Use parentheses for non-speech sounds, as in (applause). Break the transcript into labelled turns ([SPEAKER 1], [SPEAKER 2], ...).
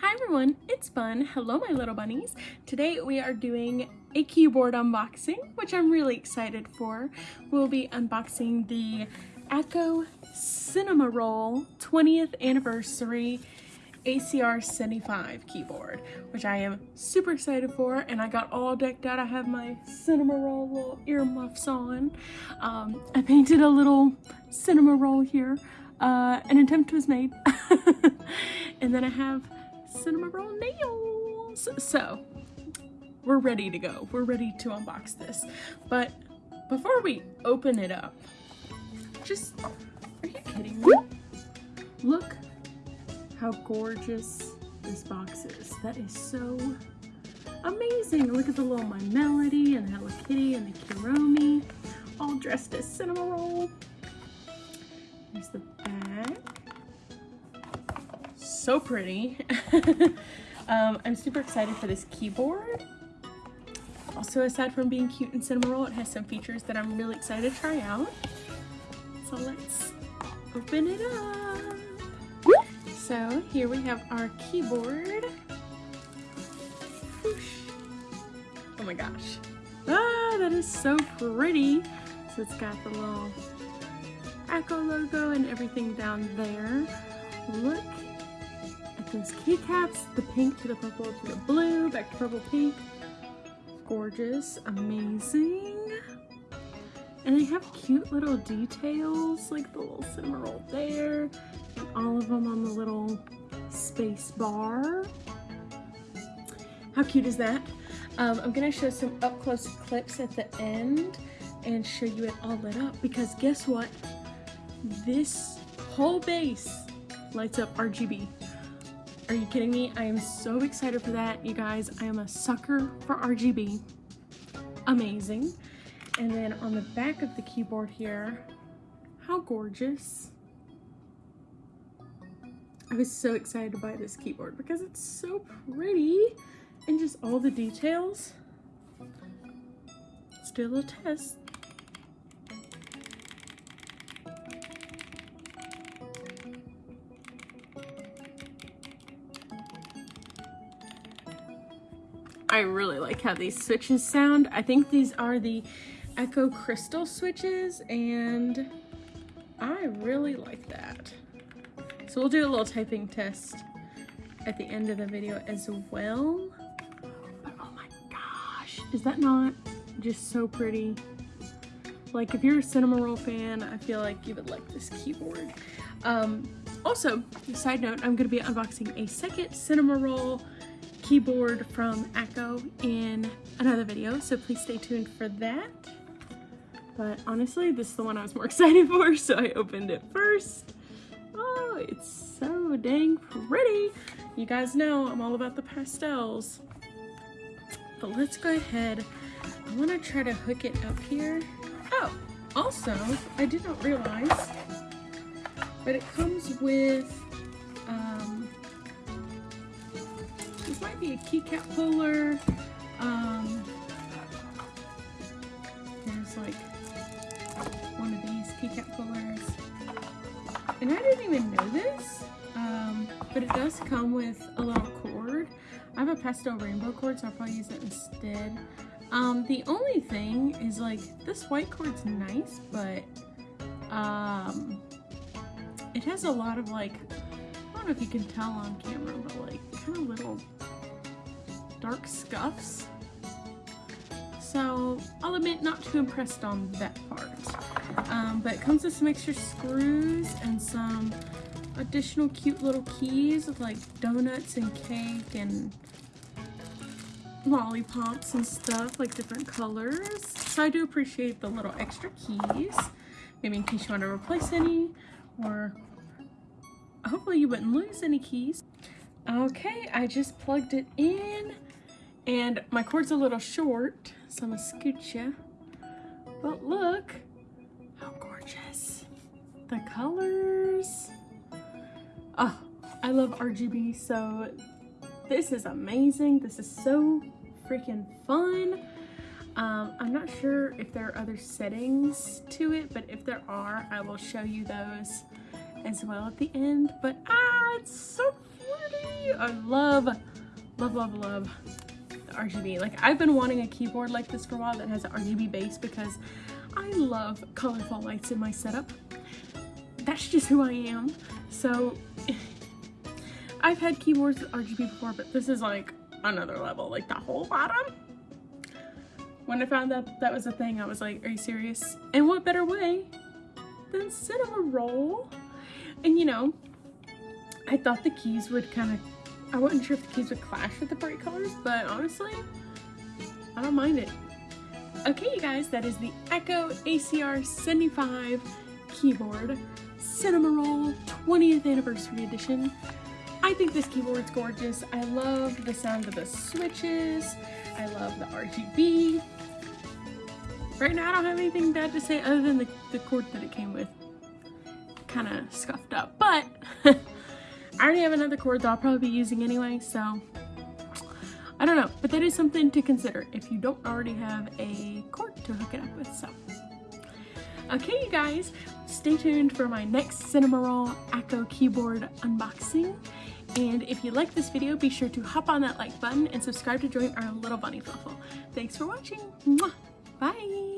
[SPEAKER 1] Hi everyone, it's Bun. Hello my little bunnies. Today we are doing a keyboard unboxing, which I'm really excited for. We'll be unboxing the Akko Cinema Roll 20th anniversary ACR 75 keyboard, which I am super excited for. And I got all decked out. I have my Cinnamoroll little earmuffs on. Um, I painted a little Cinnamoroll here. Uh, an attempt was made. (laughs) and then I have Cinnamoroll nails. So we're ready to go. We're ready to unbox this. But before we open it up, just, are you kidding me? Look how gorgeous this box is. That is so amazing. Look at the little My Melody and Hello Kitty and the Kuromi all dressed as Cinnamoroll. Here's the back so pretty. (laughs) um, I'm super excited for this keyboard. Also, aside from being cute and Cinnamoroll, it has some features that I'm really excited to try out. So let's open it up. So here we have our keyboard. Oh my gosh. Ah, that is so pretty. So it's got the little Akko logo and everything down there. Look at those keycaps, the pink to the purple to the blue, back to purple pink. Gorgeous, amazing. And they have cute little details, like the little Cinnamoroll there, and all of them on the little space bar. How cute is that? Um, I'm gonna show some up close clips at the end and show you it all lit up because guess what? This whole base lights up RGB. Are you kidding me? I am so excited for that, you guys. I am a sucker for RGB. Amazing. And then on the back of the keyboard here, how gorgeous. I was so excited to buy this keyboard because it's so pretty and just all the details. Do a test. I really like how these switches sound. I think these are the Akko Crystal switches and I really like that. So we'll do a little typing test at the end of the video as well. But oh my gosh, is that not just so pretty? Like if you're a Cinnamoroll fan, I feel like you would like this keyboard. Um, also, side note, I'm going to be unboxing a second Cinnamoroll keyboard from Akko in another video, so please stay tuned for that. But honestly, this is the one I was more (laughs) excited for, so I opened it first. Oh, it's so dang pretty. You guys know I'm all about the pastels. But let's go ahead. I want to try to hook it up here. Oh, also, I did not realize, but it comes with be a keycap puller. Um, there's like one of these keycap pullers. And I didn't even know this, um, but it does come with a little cord. I have a pastel rainbow cord, so I'll probably use it instead. Um, the only thing is like, this white cord's nice, but um, it has a lot of like, I don't know if you can tell on camera, but like kind of little dark scuffs. So I'll admit not too impressed on that part. Um, but it comes with some extra screws and some additional cute little keys with like donuts and cake and lollipops and stuff, like different colors. So I do appreciate the little extra keys, maybe in case you want to replace any or hopefully you wouldn't lose any keys. Okay, I just plugged it in. And my cord's a little short, so I'm gonna scoot you. But look how gorgeous. The colors. Oh, I love RGB, so this is amazing. This is so freaking fun. Um, I'm not sure if there are other settings to it, but if there are, I will show you those as well at the end. But ah, it's so pretty. I love, love, love, love RGB. Like I've been wanting a keyboard like this for a while that has an RGB base because I love colorful lights in my setup. That's just who I am. So (laughs) I've had keyboards with RGB before, but this is like another level. Like the whole bottom. When I found that that was a thing, I was like, are you serious? And what better way than Cinnamoroll? And you know, I thought the keys would kind of, I wasn't sure if the keys would clash with the bright colors, but honestly, I don't mind it. Okay, you guys, that is the Akko ACR 75 keyboard Cinnamoroll 20th Anniversary Edition. I think this keyboard's gorgeous. I love the sound of the switches. I love the RGB. Right now I don't have anything bad to say other than the, the cord that it came with. Kind of scuffed up, but (laughs) I already have another cord that I'll probably be using anyway, so I don't know. But that is something to consider if you don't already have a cord to hook it up with, so. Okay, you guys, stay tuned for my next Cinnamoroll Akko keyboard unboxing. And if you like this video, be sure to hop on that like button and subscribe to join our little bunny fluffle. Thanks for watching. Mwah! Bye!